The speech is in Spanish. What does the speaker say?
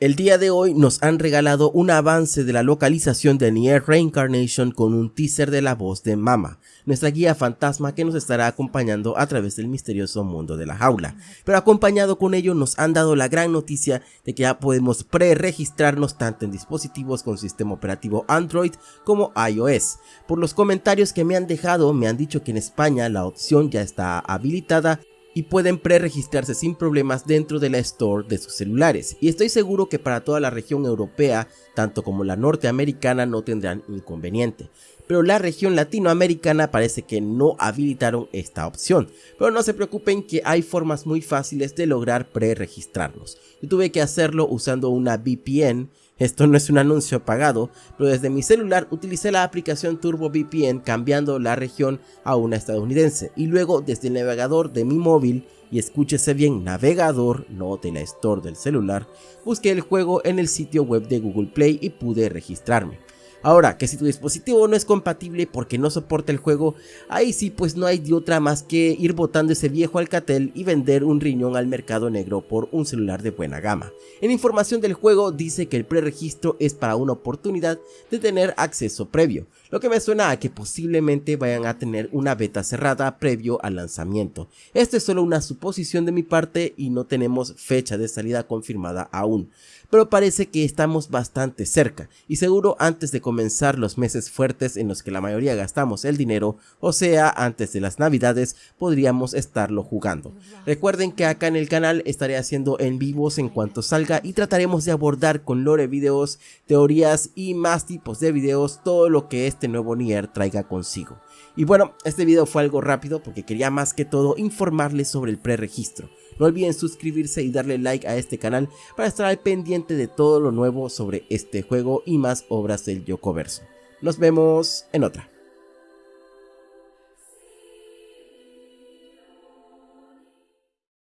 El día de hoy nos han regalado un avance de la localización de Nier Reincarnation con un teaser de la voz de Mama, nuestra guía fantasma que nos estará acompañando a través del misterioso mundo de la jaula. Pero acompañado con ello nos han dado la gran noticia de que ya podemos pre-registrarnos tanto en dispositivos con sistema operativo Android como iOS. Por los comentarios que me han dejado me han dicho que en España la opción ya está habilitada y pueden pre-registrarse sin problemas dentro de la store de sus celulares. Y estoy seguro que para toda la región europea, tanto como la norteamericana, no tendrán inconveniente. Pero la región latinoamericana parece que no habilitaron esta opción. Pero no se preocupen que hay formas muy fáciles de lograr pre-registrarnos. Yo tuve que hacerlo usando una VPN esto no es un anuncio pagado, pero desde mi celular utilicé la aplicación Turbo VPN cambiando la región a una estadounidense y luego desde el navegador de mi móvil y escúchese bien navegador, no de la store del celular, busqué el juego en el sitio web de Google Play y pude registrarme. Ahora, que si tu dispositivo no es compatible porque no soporta el juego, ahí sí pues no hay de otra más que ir botando ese viejo Alcatel y vender un riñón al mercado negro por un celular de buena gama. En información del juego dice que el preregistro es para una oportunidad de tener acceso previo, lo que me suena a que posiblemente vayan a tener una beta cerrada previo al lanzamiento. Esto es solo una suposición de mi parte y no tenemos fecha de salida confirmada aún pero parece que estamos bastante cerca y seguro antes de comenzar los meses fuertes en los que la mayoría gastamos el dinero, o sea antes de las navidades, podríamos estarlo jugando. Recuerden que acá en el canal estaré haciendo en vivos en cuanto salga y trataremos de abordar con lore videos, teorías y más tipos de videos todo lo que este nuevo Nier traiga consigo. Y bueno, este video fue algo rápido porque quería más que todo informarles sobre el preregistro. No olviden suscribirse y darle like a este canal para estar al pendiente de todo lo nuevo sobre este juego y más obras del Yokoverso. Nos vemos en otra.